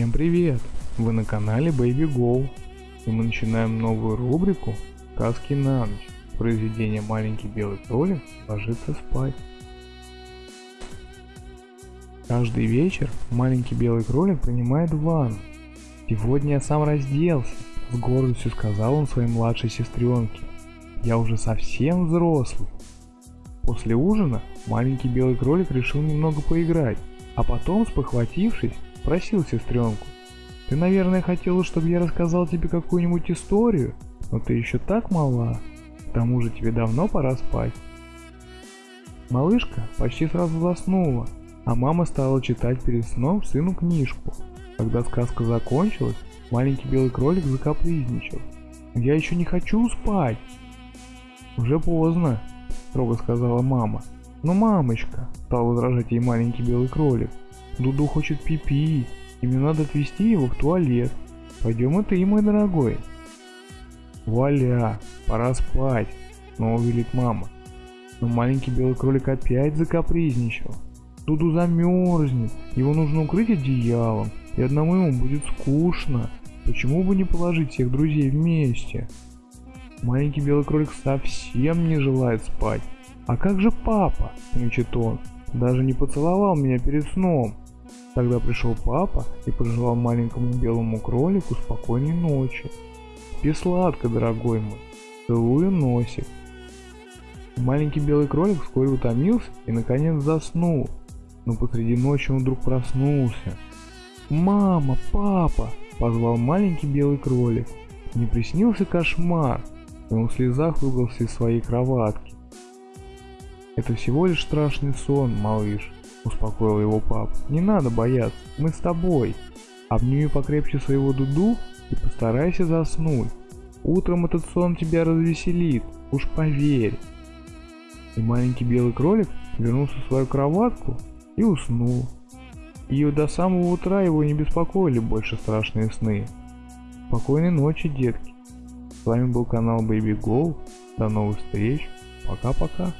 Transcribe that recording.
Всем привет! Вы на канале Baby Go и мы начинаем новую рубрику «Сказки на ночь». Произведение «Маленький белый кролик ложится спать». Каждый вечер маленький белый кролик принимает ванну. Сегодня я сам разделся, с гордостью сказал он своей младшей сестренке. Я уже совсем взрослый. После ужина маленький белый кролик решил немного поиграть, а потом, спохватившись, спросил сестренку. Ты, наверное, хотела, чтобы я рассказал тебе какую-нибудь историю, но ты еще так мала. К тому же тебе давно пора спать. Малышка почти сразу заснула, а мама стала читать перед сном сыну книжку. Когда сказка закончилась, маленький белый кролик закапризничал. «Я еще не хочу спать!» «Уже поздно», — строго сказала мама. «Но мамочка», — стал возражать ей маленький белый кролик, Дуду хочет пипи, и мне надо отвезти его в туалет. Пойдем и ты, мой дорогой. Вуаля, пора спать, снова велит мама. Но маленький белый кролик опять закапризничал. Дуду замерзнет, его нужно укрыть одеялом, и одному ему будет скучно. Почему бы не положить всех друзей вместе? Маленький белый кролик совсем не желает спать. А как же папа, мечет он, даже не поцеловал меня перед сном. Тогда пришел папа и пожелал маленькому белому кролику спокойной ночи. Спи сладко, дорогой мой. Целую носик. Маленький белый кролик вскоре утомился и наконец заснул. Но посреди ночи он вдруг проснулся. «Мама, папа!» – позвал маленький белый кролик. Не приснился кошмар, и он в слезах выбрался из своей кроватки. «Это всего лишь страшный сон, малыш», успокоил его папа. Не надо бояться, мы с тобой. Обними покрепче своего Дуду и постарайся заснуть. Утром этот сон тебя развеселит, уж поверь. И маленький белый кролик вернулся в свою кроватку и уснул. И до самого утра его не беспокоили больше страшные сны. Спокойной ночи, детки. С вами был канал Baby Go. До новых встреч. Пока-пока.